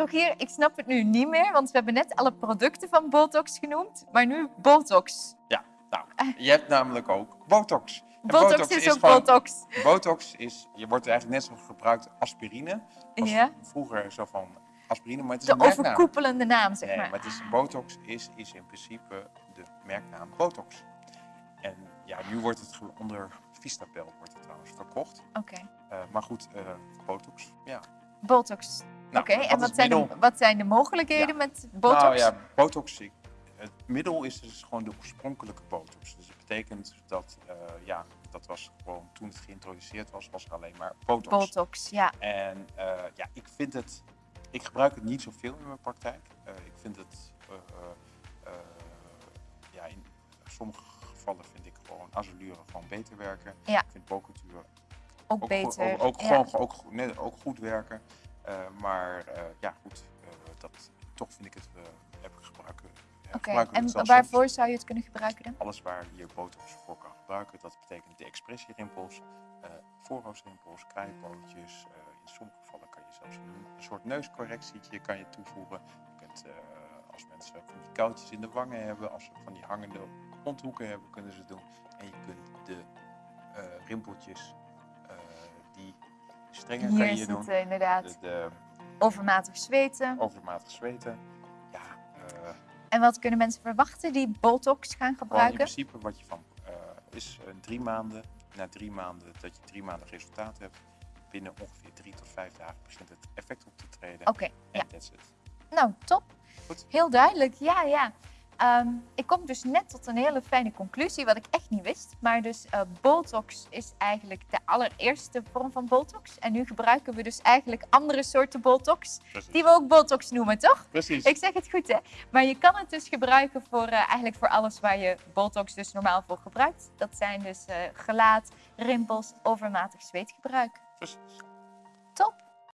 Rogier, ik snap het nu niet meer, want we hebben net alle producten van Botox genoemd, maar nu Botox. Ja, nou, je hebt namelijk ook botox. En Botox, is, ook gewoon- Botox. Botox is, je wordt eigenlijk net zo gebruikt aspirine. Was Ja. Vroeger zo van aspirine, maar het is De een merknaam. overkoepelende naam, zeg Nee, maar. maar het is, Botox is, is in principe de merknaam Botox. En ja, nu wordt het onder Vistapel wordt het trouwens verkocht. Oké, Eh, maar goed, eh, Botox, ja. Botox. Nou, Oké, en wat zijn, de, wat zijn de mogelijkheden Ja. met Botox? Nou ja, Botox, het middel is dus gewoon de oorspronkelijke Botox. Dus dat betekent dat, eh, ja, dat was gewoon toen het geïntroduceerd was, was er alleen maar Botox. Botox, ja. En eh, ja, ik vind het, ik gebruik het niet zoveel in mijn praktijk. Eh, ik vind het, ja, in sommige gevallen vind ik gewoon azuren gewoon beter werken. Ja. Ik vind bocutuur Ook, ook, beter. Ook, ook ja. gewoon ook, goed- nee, ook goed werken. Eh, maar eh, ja, goed, eh, dat, toch vind ik het, gebruiken. Oké, we en waarvoor zou je het kunnen gebruiken dan? Alles waar je botox voor kan gebruiken, dat betekent de expressierimpels, eh voorhoofdrimpels, krijtpootjes. eh, in sommige gevallen kan je zelfs een, een soort neuscorrectietje kan je toevoegen. Je kunt, als mensen van die koudjes in de wangen hebben, als ze van die hangende mondhoeken hebben, kunnen ze het doen. En je kunt de rimpeltjes, kan Hier je is doen. het inderdaad. De, de Overmatig zweten. overmatig zweten. Ja, eh, En wat kunnen mensen verwachten die Botox gaan Gewoon in gebruiken? principe wat je van eh, is drie maanden, na drie maanden dat je drie maanden resultaat hebt, binnen ongeveer drie tot vijf dagen begint het effect op te treden. Oké, En ja. that's it. Nou, top. Goed. Heel duidelijk, ja, ja. Ehm, ik kom dus net tot een hele fijne conclusie, wat ik echt niet wist. Maar dus eh, Botox is eigenlijk de allereerste vorm van Botox. En nu gebruiken we dus eigenlijk andere soorten Botox, Precies. die we ook Botox noemen, toch? Precies. Ik zeg het goed, hè? Maar je kan het dus gebruiken voor eh, eigenlijk voor alles waar je Botox dus normaal voor gebruikt. Dat zijn dus eh, gelaat, rimpels, overmatig zweetgebruik. Precies.